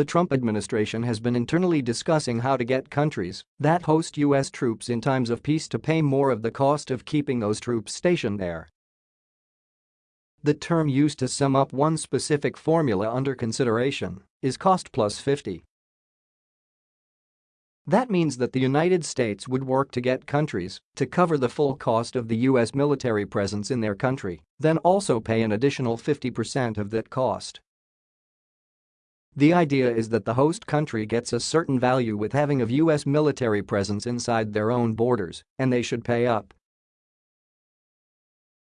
the Trump administration has been internally discussing how to get countries that host U.S. troops in times of peace to pay more of the cost of keeping those troops stationed there. The term used to sum up one specific formula under consideration is cost plus 50. That means that the United States would work to get countries to cover the full cost of the U.S. military presence in their country, then also pay an additional 50% of that cost. The idea is that the host country gets a certain value with having a U.S. military presence inside their own borders, and they should pay up.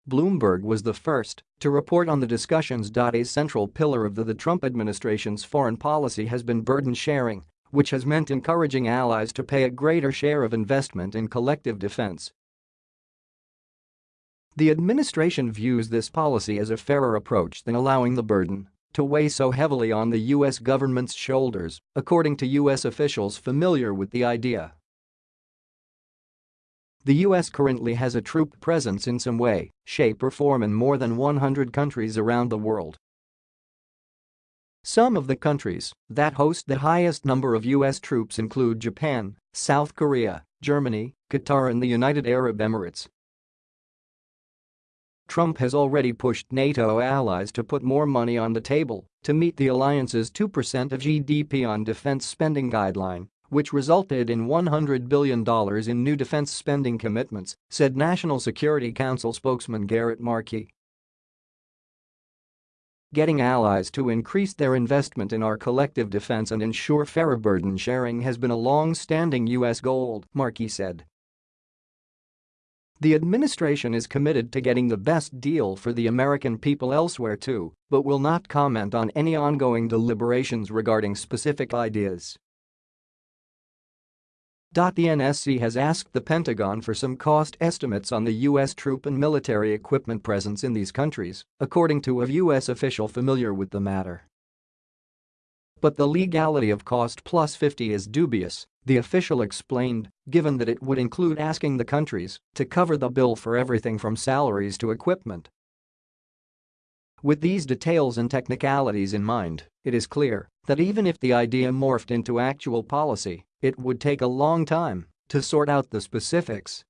Bloomberg was the first to report on the discussions. A central pillar of the, the Trump administration's foreign policy has been burden sharing, which has meant encouraging allies to pay a greater share of investment in collective defense. The administration views this policy as a fairer approach than allowing the burden to weigh so heavily on the U.S. government's shoulders, according to U.S. officials familiar with the idea. The U.S. currently has a troop presence in some way, shape or form in more than 100 countries around the world. Some of the countries that host the highest number of U.S. troops include Japan, South Korea, Germany, Qatar and the United Arab Emirates. Trump has already pushed NATO allies to put more money on the table to meet the alliance's 2% of GDP on defense spending guideline, which resulted in $100 billion in new defense spending commitments, said National Security Council spokesman Garrett Marquis. Getting allies to increase their investment in our collective defense and ensure fairer burden sharing has been a long-standing U.S. goal, Marquis said. The administration is committed to getting the best deal for the American people elsewhere too, but will not comment on any ongoing deliberations regarding specific ideas. The NSC has asked the Pentagon for some cost estimates on the U.S. troop and military equipment presence in these countries, according to a U.S. official familiar with the matter. But the legality of cost plus 50 is dubious, the official explained, given that it would include asking the countries to cover the bill for everything from salaries to equipment. With these details and technicalities in mind, it is clear that even if the idea morphed into actual policy, it would take a long time to sort out the specifics.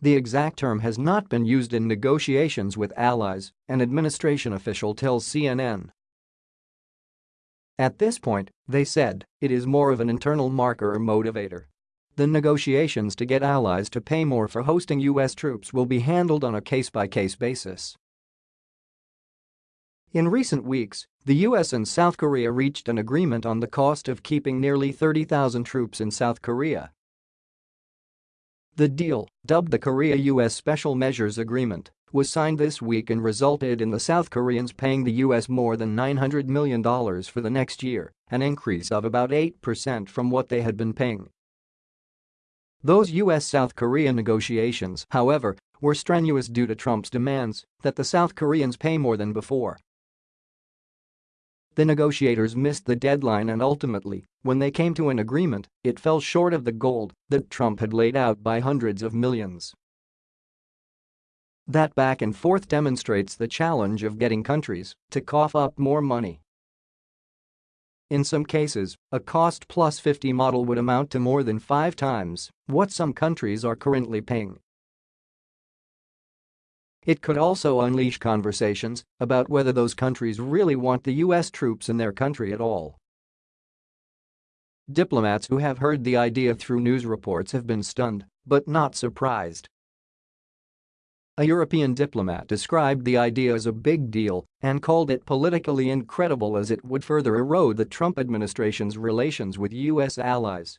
The exact term has not been used in negotiations with allies, an administration official tells CNN. At this point, they said, it is more of an internal marker or motivator. The negotiations to get allies to pay more for hosting U.S. troops will be handled on a case-by-case -case basis. In recent weeks, the US and South Korea reached an agreement on the cost of keeping nearly 30,000 troops in South Korea. The deal, dubbed the Korea-US Special Measures Agreement, was signed this week and resulted in the South Koreans paying the US more than $900 million for the next year, an increase of about 8% from what they had been paying. Those US-South Korea negotiations, however, were strenuous due to Trump's demands that the South Koreans pay more than before. The negotiators missed the deadline and ultimately, when they came to an agreement, it fell short of the goal that Trump had laid out by hundreds of millions. That back and forth demonstrates the challenge of getting countries to cough up more money. In some cases, a cost plus 50 model would amount to more than five times what some countries are currently paying. It could also unleash conversations about whether those countries really want the U.S. troops in their country at all. Diplomats who have heard the idea through news reports have been stunned, but not surprised. A European diplomat described the idea as a big deal and called it politically incredible as it would further erode the Trump administration's relations with U.S. allies.